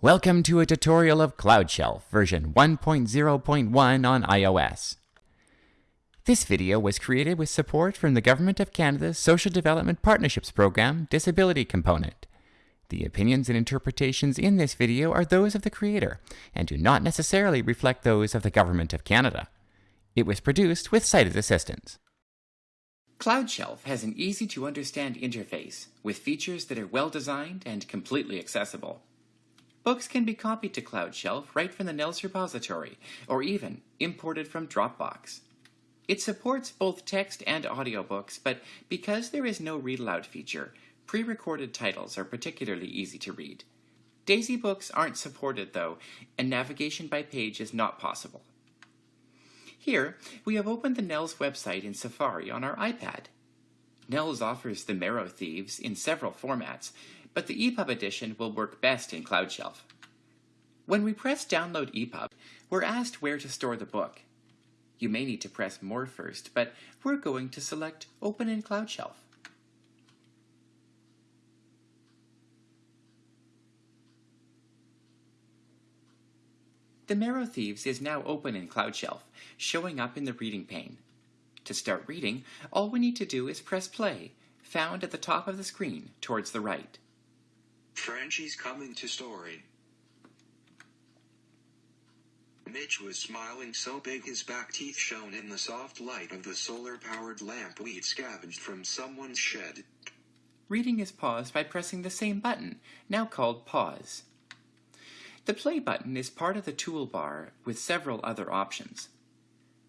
Welcome to a tutorial of CloudShelf version 1.0.1 on iOS. This video was created with support from the Government of Canada's Social Development Partnerships Program Disability Component. The opinions and interpretations in this video are those of the creator and do not necessarily reflect those of the Government of Canada. It was produced with sighted assistance. CloudShelf has an easy to understand interface with features that are well designed and completely accessible. Books can be copied to CloudShelf right from the NNELS repository, or even imported from Dropbox. It supports both text and audiobooks, but because there is no read aloud feature, pre-recorded titles are particularly easy to read. Daisy books aren't supported though, and navigation by page is not possible. Here, we have opened the NNELS website in Safari on our iPad. NNELS offers the Marrow Thieves in several formats, but the EPUB edition will work best in CloudShelf. When we press Download EPUB, we're asked where to store the book. You may need to press More first, but we're going to select Open in CloudShelf. The Marrow Thieves is now open in CloudShelf, showing up in the reading pane. To start reading, all we need to do is press play, found at the top of the screen towards the right. Frenchie's coming to story. Mitch was smiling so big his back teeth shone in the soft light of the solar-powered lamp we'd scavenged from someone's shed. Reading is paused by pressing the same button, now called Pause. The play button is part of the toolbar with several other options.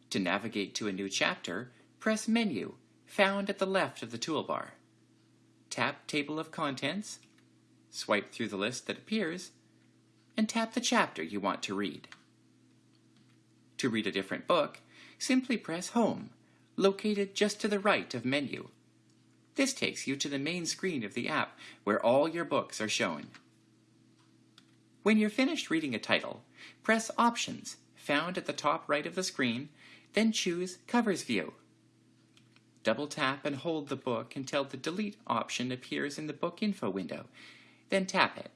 To navigate to a new chapter, press Menu, found at the left of the toolbar. Tap Table of Contents, swipe through the list that appears, and tap the chapter you want to read. To read a different book, simply press Home, located just to the right of Menu. This takes you to the main screen of the app where all your books are shown. When you're finished reading a title, press Options, found at the top right of the screen, then choose Covers View. Double tap and hold the book until the Delete option appears in the Book Info window, then tap it.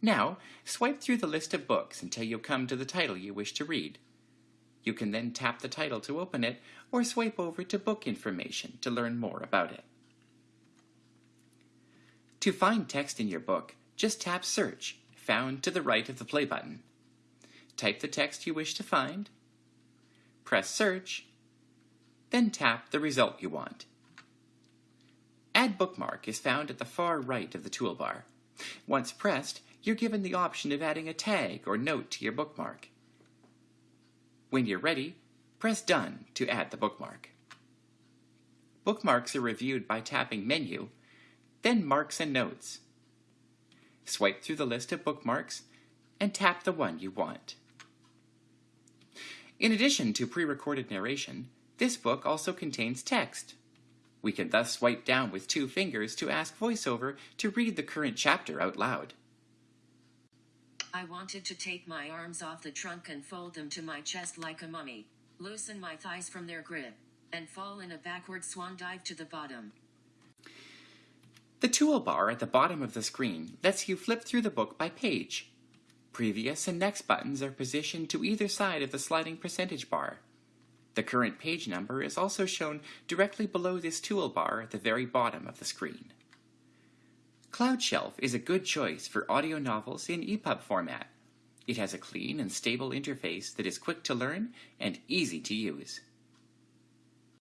Now, swipe through the list of books until you come to the title you wish to read. You can then tap the title to open it, or swipe over to Book Information to learn more about it. To find text in your book, just tap Search, found to the right of the play button. Type the text you wish to find, press Search, then tap the result you want. Add Bookmark is found at the far right of the toolbar. Once pressed, you're given the option of adding a tag or note to your bookmark. When you're ready, press Done to add the bookmark. Bookmarks are reviewed by tapping Menu, then Marks and Notes. Swipe through the list of bookmarks and tap the one you want. In addition to pre-recorded narration, this book also contains text. We can thus swipe down with two fingers to ask VoiceOver to read the current chapter out loud. I wanted to take my arms off the trunk and fold them to my chest like a mummy, loosen my thighs from their grip, and fall in a backward swan dive to the bottom. The toolbar at the bottom of the screen lets you flip through the book by page. Previous and next buttons are positioned to either side of the sliding percentage bar. The current page number is also shown directly below this toolbar at the very bottom of the screen. CloudShelf is a good choice for audio novels in EPUB format. It has a clean and stable interface that is quick to learn and easy to use.